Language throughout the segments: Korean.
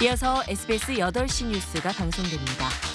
이어서 SBS 8시 뉴스가 방송됩니다.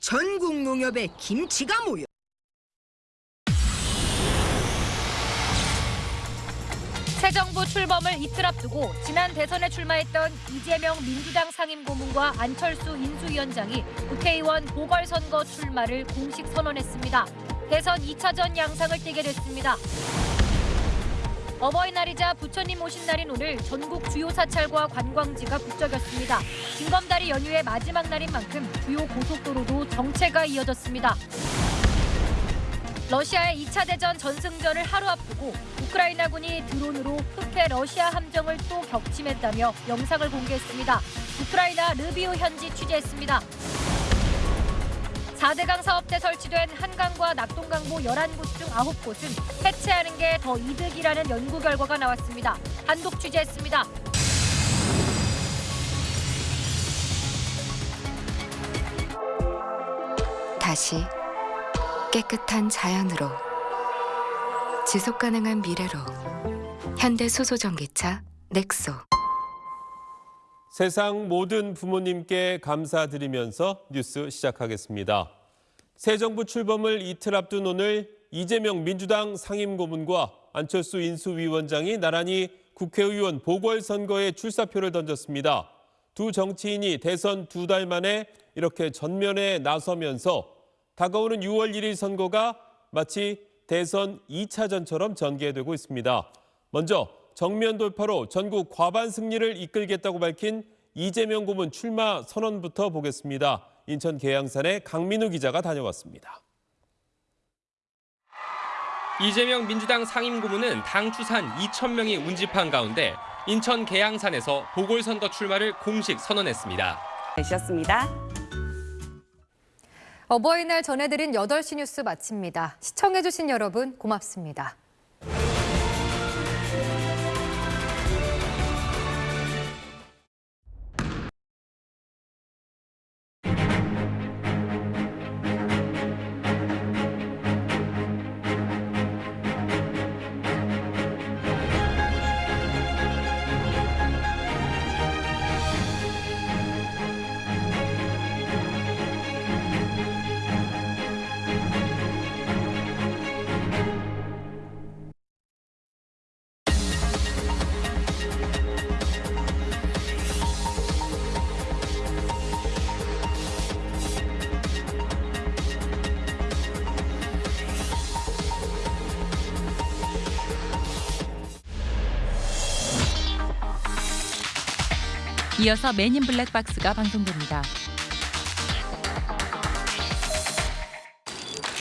전국 농협에 김치가 모여 새 정부 출범을 이틀 앞두고 지난 대선에 출마했던 이재명 민주당 상임고문과 안철수 인수위원장이 국회의원 보궐선거 출마를 공식 선언했습니다. 대선 2차전 양상을 띠게 됐습니다. 어버이날이자 부처님 오신 날인 오늘 전국 주요 사찰과 관광지가 북적였습니다. 징검다리 연휴의 마지막 날인 만큼 주요 고속도로도 정체가 이어졌습니다. 러시아의 2차 대전 전승전을 하루 앞두고 우크라이나군이 드론으로 흑해 러시아 함정을 또 격침했다며 영상을 공개했습니다. 우크라이나 르비우 현지 취재했습니다. 4대강 사업 때 설치된 한강과 낙동강보 11곳 중 9곳은 해체하는 게 더 이득이라는 연구 결과가 나왔습니다. 단독 취재했습니다. 다시 깨끗한 자연으로 지속 가능한 미래로 현대 수소 전기차 넥소 세상 모든 부모님께 감사드리면서 뉴스 시작하겠습니다. 새 정부 출범을 이틀 앞둔 오늘 이재명 민주당 상임고문과 안철수 인수위원장이 나란히 국회의원 보궐선거에 출사표를 던졌습니다. 두 정치인이 대선 두 달 만에 이렇게 전면에 나서면서 다가오는 6월 1일 선거가 마치 대선 2차전처럼 전개되고 있습니다. 먼저 정면 돌파로 전국 과반 승리를 이끌겠다고 밝힌 이재명 고문 출마 선언부터 보겠습니다. 인천 계양산에 강민우 기자가 다녀왔습니다. 이재명 민주당 상임고문은 당 추산 2천 명이 운집한 가운데 인천 계양산에서 보궐선거 출마를 공식 선언했습니다. 되셨습니다. 어버이날 전해드린 8시 뉴스 마칩니다. 시청해주신 여러분 고맙습니다. 이어서 맨인 블랙박스가 방송됩니다.